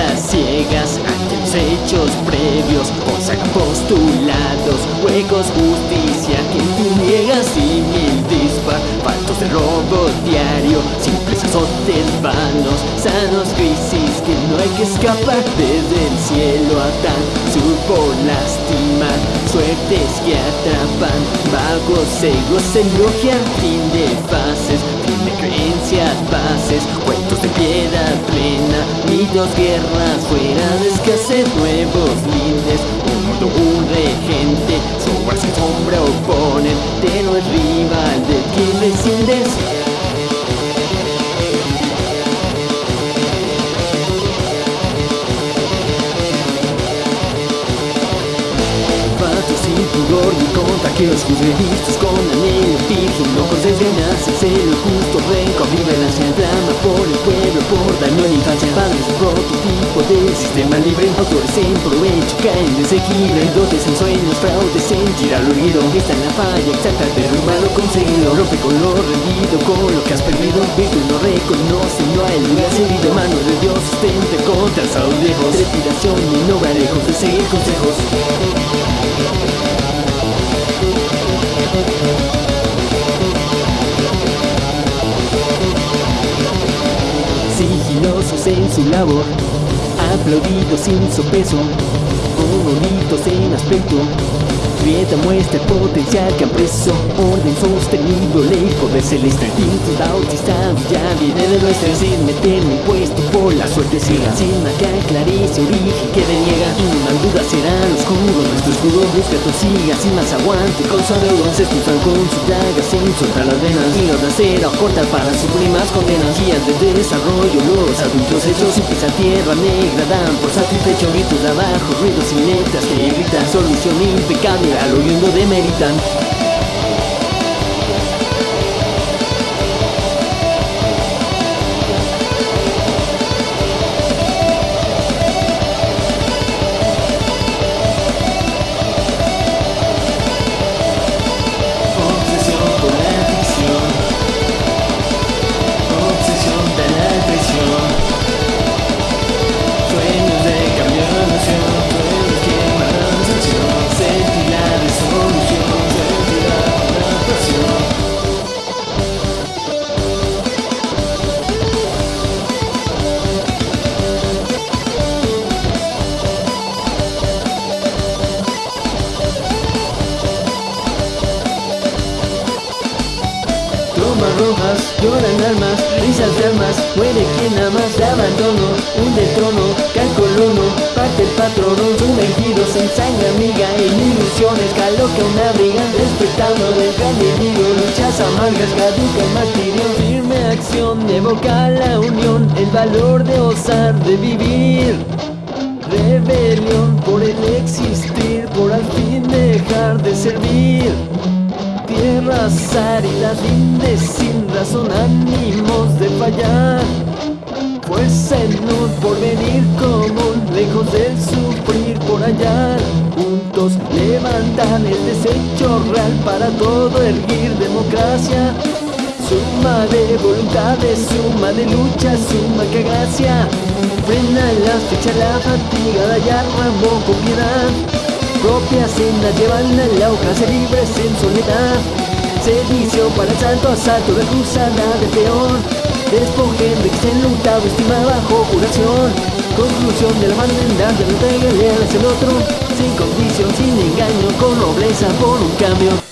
vistas ciegas ante los hechos previos Consagan postulados, huecos, justicia que tú niegas y mil dispar Faltos de robo diario, simples azotes vanos Sanos crisis que no hay que escapar Desde el cielo a tan supo lastimar Suertes que atrapan, vagos, egos, elogian Fin de fases, fin de creencias, bases Cuentos de piedad plena, mitos, guerras Fuera de escasez, nuevos lindes Un mundo, un regente, sombras y sombra oponen no es rival de quien desciendes pudor ni contra que los juzgue vistos con anhelo Locos desde nace celo justo renco vive la drama por el pueblo por daño en infancia Padres prototipo del sistema libre Autores en provecho caen desequilibrio Dotes en sueños, fraudes en girar lo herido Está en la falla exacta derrumba lo conseguido Rompe con lo rendido con lo que has perdido Virtud no reconoce, no hay lugar herido Mano de Dios sustente contra el viejos Trepidación y no lejos de seguir consejos su labor, aplaudidos sin sopeso, bonitos en aspecto, Grieta muestra el potencial que han preso Orden sostenido, ley, poder celeste Instinto bautizado ya viene de nuestra Sin meter un puesto por la suerte ciega Sin que aclarice origen que deniega Una duda será oscuro Nuestro escudo busca siga Sin más aguante. Con su adeudo Se estufan con sus llagas sin soltar las venas. Y los de acero cortan para suprimas condenas Guías de desarrollo Los adultos hechos sin pisar tierra negra Dan por satisfecho gritos de abajo Ruidos sin letras que gritan Solución impecable al oyendo de Meritan rojas, lloran almas, risas de almas, muere quien amas, de abandono, un de trono, cae colono, parte el patrono, sumergidos en sangre amiga, en ilusiones, caloca una briga, despertando del gran enemigo, luchas amargas, caduca el martirio, firme acción, evoca la unión, el valor de osar, de vivir. Rebelión por el existir, por al fin dejar de servir tierras áridas, lindes sin razón, ánimos de fallar. Fuerza en un porvenir común, lejos del sufrir por hallar. Juntos levantan el desecho real para todo erguir democracia. Suma de voluntades, suma de lucha, suma que gracia. Frena la fecha, la fatiga, la llama, con piedad. Propia senda llevan la hoja, se libres en soledad Servicio para santo asalto de cruzada de peor Despojen de que se enlutado, estima bajo curación. Conclusión de la hermandad de no te hacia el otro. Sin condición, sin engaño, con nobleza por un cambio